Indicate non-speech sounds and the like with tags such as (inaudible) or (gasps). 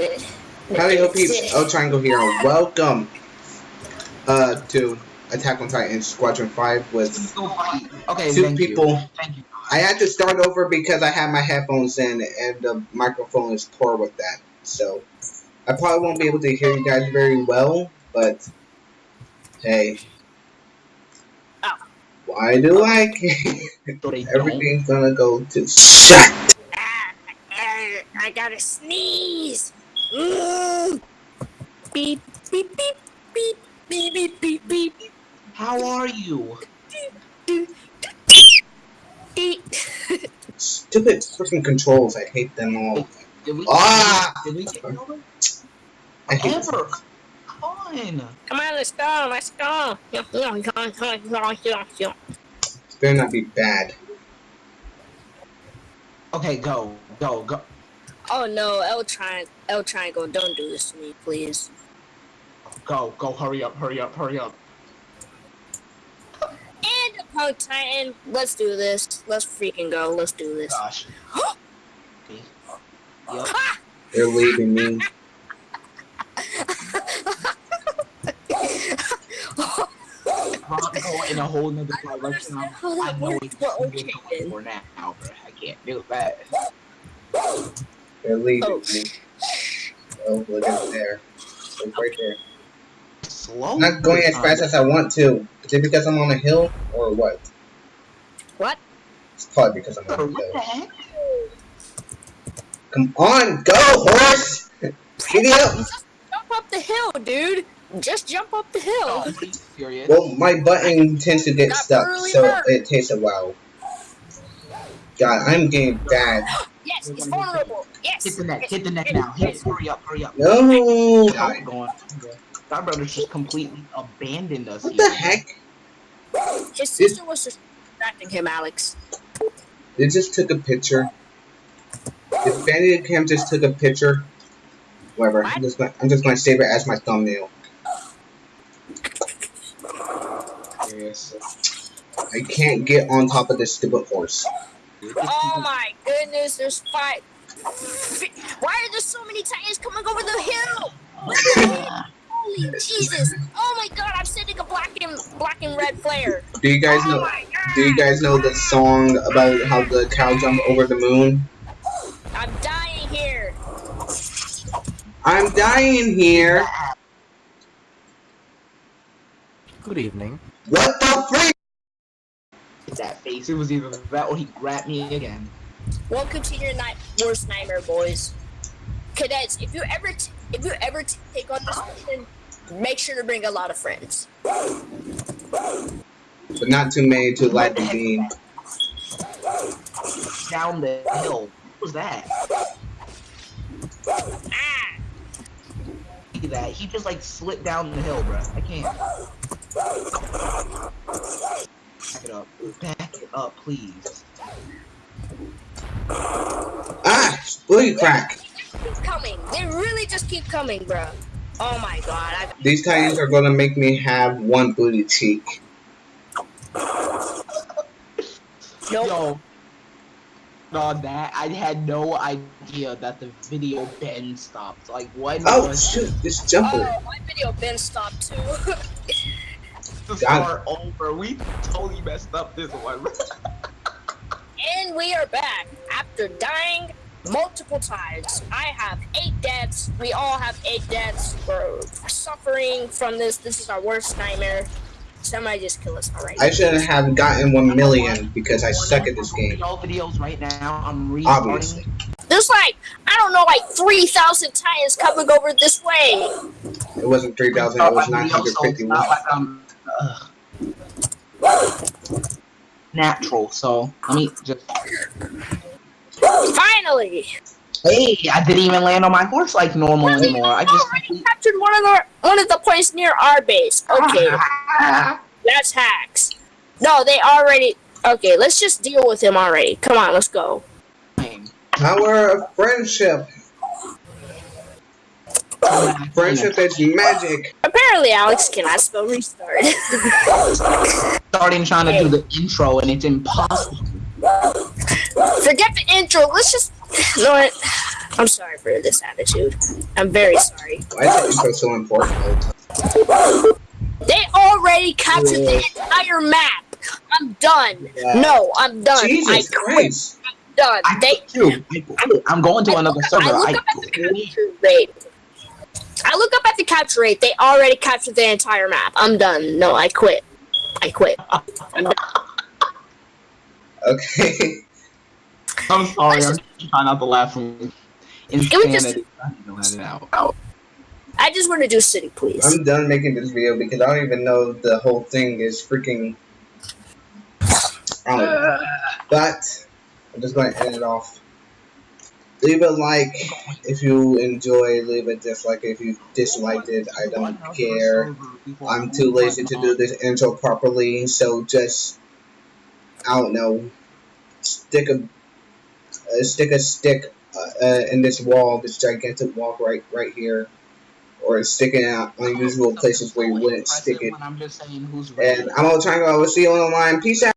Howdy ho peeps, El Triangle here, and welcome uh, to Attack on Titan Squadron 5 with Okay, two thank people. You. Thank you. I had to start over because I had my headphones in and the microphone is poor with that. So, I probably won't be able to hear you guys very well, but hey. Ow. Why do I So. Everything's gonna go to shut. Ah, I gotta sneeze. Beep beep beep beep beep beep beep beep. How are you? Stupid freaking controls. I hate them all. Did we? Ah! Did we get over? I hate Ever? Come on. Come on, let's go, let's go. This better not be bad. Okay, go, go, go. Oh no, L tri L triangle, don't do this to me, please. Go, go, hurry up, hurry up, hurry up. And a punk titan, let's do this. Let's freaking go. Let's do this. Gosh. (gasps) Okay. Yep. Ha! They're leaving me. Go in a whole nother direction. I'm- Oh, I know it's what okay we're then. going for now, bro. I can't do that. They're leaving Oh. me. Oh, look at there. Look right there. Slow. I'm not going as fast as I want to. Is it because I'm on a hill or what? What? It's probably because I'm Bro, on a hill. What the heck? Come on, go, horse! Giddy up! Just jump up the hill, dude. Just jump up the hill. Oh, are? Well, my button tends to get Got stuck, brutally so hurt. it takes a while. God, I'm getting bad. (gasps) (gasps) Yes, it's vulnerable. Yes. Hit the neck, hit the neck now. Hit, hurry up, hurry up. No! I'm going. Our brother's just completely abandoned us What here. the heck? His sister was just distracting him, Alex. They just took a picture. If Bandicam just took a picture, whatever. I'm just, gonna, I'm just gonna save it as my thumbnail. Yes. I can't get on top of this stupid horse. Oh my goodness, there's five. Why are there so many titans coming over the hill? Holy Jesus! Oh my God, I'm sending a black and black and red flare. Do you guys oh know? Do you guys know the song about how the cow jumped over the moon? I'm dying here. I'm dying here. Good evening. What the freak? That face. It was either that or he grabbed me again. Welcome to your night worst nightmare, boys. Cadets, if you ever t- if you ever t- take on this mission, make sure to bring a lot of friends. But not too many to light the beam. Down the hill. What was that? Ah! That. He just like slipped down the hill, bro. I can't. Back it up. Back it up, please. Ah, booty crack. Keep coming. They really just keep coming, bro. Oh my god. I- These titans are gonna make me have one booty cheek. Nope. Yo. No, that I had no idea that the video Ben stopped. Like what Oh was shoot, this jumper. Oh, my video been stopped too. (laughs) the start over? We totally messed up this one. (laughs) and we are back after dying multiple times. I have eight deaths. We all have eight deaths. We're suffering from this. This is our worst nightmare. Somebody just kill us already. I shouldn't have gotten one million because I suck at this game. All videos right now. I'm restarting. Obviously. There's like I don't know, like three thousand titans coming over this way. It wasn't 3,000, it was 951. Not like I'm, ugh. Natural. So let me just. Finally, Hey, I didn't even land on my horse like normal Really? anymore. I I just. already captured one of the one of the points near our base. Okay, (laughs) that's hacks. No, they already. Okay, let's just deal with him already. Come on, let's go. Power of friendship. Friendship is magic. Apparently, Alex cannot spell restart. (laughs) Starting trying to do the intro and it's impossible. Forget the intro. Let's just. You know what? I'm sorry for this attitude. I'm very sorry. Why is the intro so important? They already captured the entire map. I'm done. Yeah. No, I'm done. Jesus I quit. Christ! Done. I They. quit too. I quit. I'm going to another server. I look I up at the quit. capture rate. I look up at the capture rate. They already captured the entire map. I'm done. No, I quit. I quit. Okay. (laughs) I'm sorry. I'm trying not to laugh we just- I need to let it out. I just want to do city, please. I'm done making this video because I don't even know the whole thing is freaking. (sighs) I don't know. But I'm just going to end it off. Leave a like if you enjoy. Leave a dislike if you disliked it. I don't care. I'm too lazy to do this intro properly, so just I don't know. Stick a uh, stick a stick uh, uh, in this wall, this gigantic wall right right here, or stick it out unusual places where you wouldn't stick it. I'm just saying who's And I'm all trying to. I will see you on the line. Peace out.